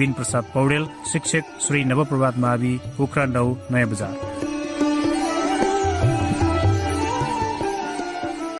बिन प्रसाद पौडेल शिक्षक श्री नवप्रभात मावि पोखरा नौ नयाँ बजार।